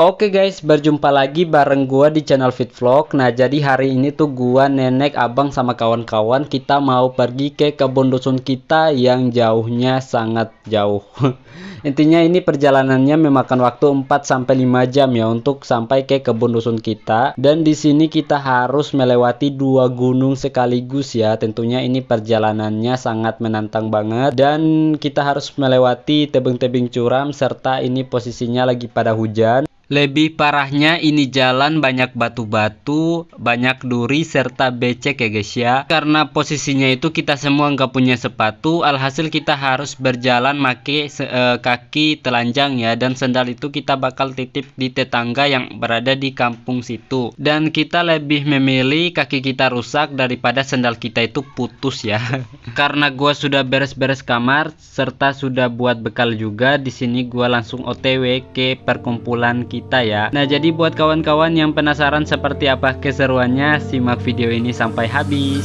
Oke guys, berjumpa lagi bareng gua di channel Fit Vlog. Nah, jadi hari ini tuh gua, nenek, abang sama kawan-kawan kita mau pergi ke kebun dusun kita yang jauhnya sangat jauh. Intinya ini perjalanannya memakan waktu 4 sampai 5 jam ya untuk sampai ke kebun dusun kita. Dan di sini kita harus melewati dua gunung sekaligus ya. Tentunya ini perjalanannya sangat menantang banget dan kita harus melewati tebing-tebing curam serta ini posisinya lagi pada hujan. Lebih parahnya ini jalan banyak batu-batu, banyak duri serta becek ya guys ya. Karena posisinya itu kita semua nggak punya sepatu, alhasil kita harus berjalan make uh, kaki telanjang ya. Dan sendal itu kita bakal titip di tetangga yang berada di kampung situ. Dan kita lebih memilih kaki kita rusak daripada sendal kita itu putus ya. Karena gua sudah beres-beres kamar serta sudah buat bekal juga, di sini gua langsung OTW ke perkumpulan kita kita ya. Nah jadi buat kawan-kawan yang penasaran seperti apa keseruannya simak video ini sampai habis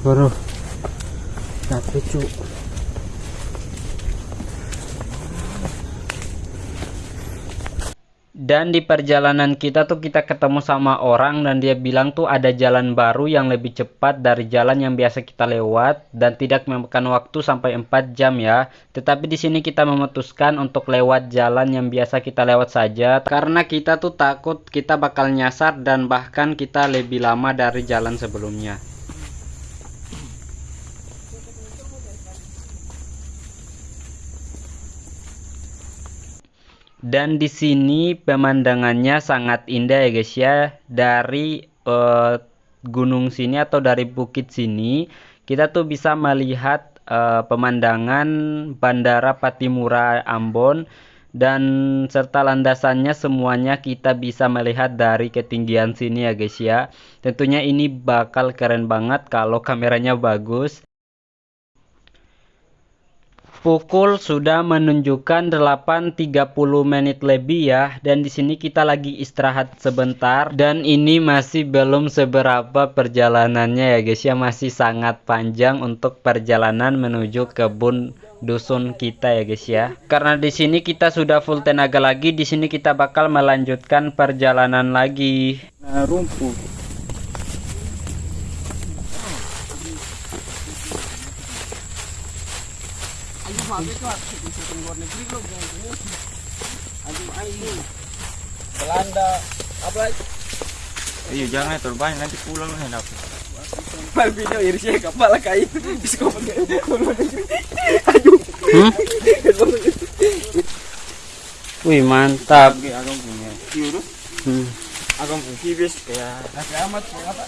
Bro, capek cu. Dan di perjalanan kita tuh kita ketemu sama orang dan dia bilang tuh ada jalan baru yang lebih cepat dari jalan yang biasa kita lewat dan tidak memakan waktu sampai 4 jam ya. Tetapi di sini kita memutuskan untuk lewat jalan yang biasa kita lewat saja karena kita tuh takut kita bakal nyasar dan bahkan kita lebih lama dari jalan sebelumnya. Dan di sini pemandangannya sangat indah ya guys ya. Dari uh, gunung sini atau dari bukit sini kita tuh bisa melihat uh, pemandangan Bandara Patimura Ambon dan serta landasannya semuanya kita bisa melihat dari ketinggian sini ya guys ya. Tentunya ini bakal keren banget kalau kameranya bagus. Pukul sudah menunjukkan 8.30 menit lebih ya dan di sini kita lagi istirahat sebentar dan ini masih belum seberapa perjalanannya ya guys ya masih sangat panjang untuk perjalanan menuju kebun dusun kita ya guys ya. Karena di sini kita sudah full tenaga lagi di sini kita bakal melanjutkan perjalanan lagi. Nah, rumput Belanda apa Ayo jangan terbang nanti pulang lah apa. Mal video irisnya kapal kayu bisa pakai. Aduh. Hmm? Wih mantap. Agam punya. Yurus. Hmm. Agam punya kibis kayak nasi amat apa?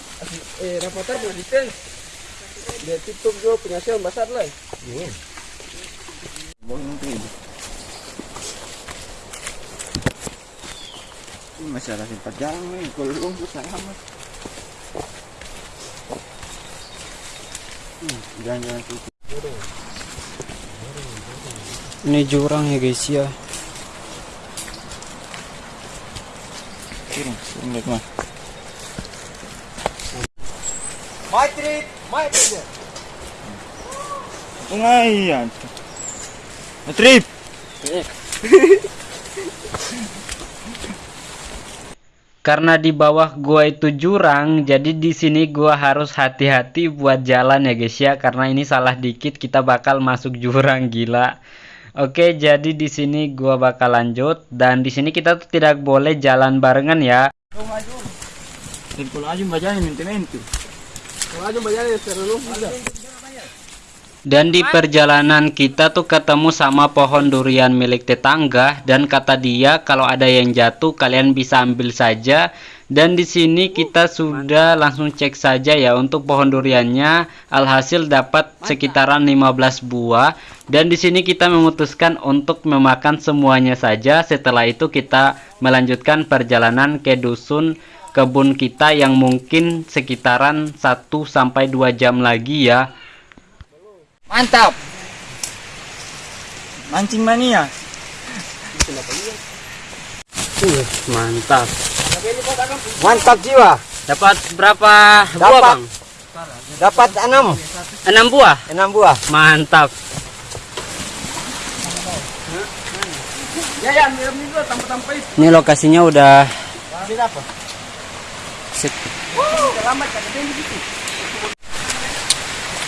Eh reporter punya detail. Dia tutup juga penghasilan besar lah. Iya. Bohong tuh. Ini masih ada jalan nih, kalau lumpur selamat. Hmm, Jangan-jangan. Ini jurang ya guys ya. Turun, turun lihat mah. Maitri, Maitri. Pengayan. Trip. Karena di bawah gua itu jurang, jadi di sini gua harus hati-hati buat jalan ya guys ya. Karena ini salah dikit kita bakal masuk jurang gila. Oke, jadi di sini gua bakal lanjut dan di sini kita tuh tidak boleh jalan barengan ya. Kalau aja minta-minta. Kalau ya seru Dan di perjalanan kita tuh ketemu sama pohon durian milik tetangga dan kata dia kalau ada yang jatuh kalian bisa ambil saja. Dan di sini kita sudah langsung cek saja ya untuk pohon duriannya alhasil dapat sekitaran 15 buah dan di sini kita memutuskan untuk memakan semuanya saja. Setelah itu kita melanjutkan perjalanan ke dusun kebun kita yang mungkin sekitaran 1 sampai 2 jam lagi ya. Mantap. Mancing mania. Uh, mantap. Mantap jiwa. Dapat berapa buah, Dapat. Bang? Dapat enam, Enam buah. enam buah. Mantap. Ya ya. Ini lokasinya udah.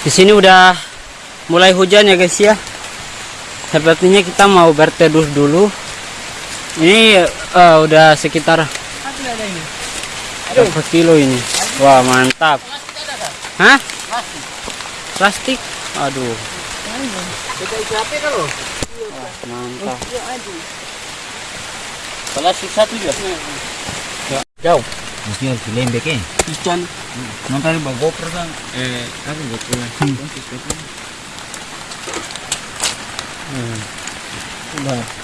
Di sini udah mulai hujan ya guys ya. Sepertinya kita mau berteduh dulu. Ini eh, udah sekitar berapa kilo ini? Wah mantap. Hah? Plastik? Aduh. Lo? mantap sisa tuh ya. jauh Mesti harus dilembek eh. ikan Nanti bawa GoPro kan. Eh, apa GoPro lah. udah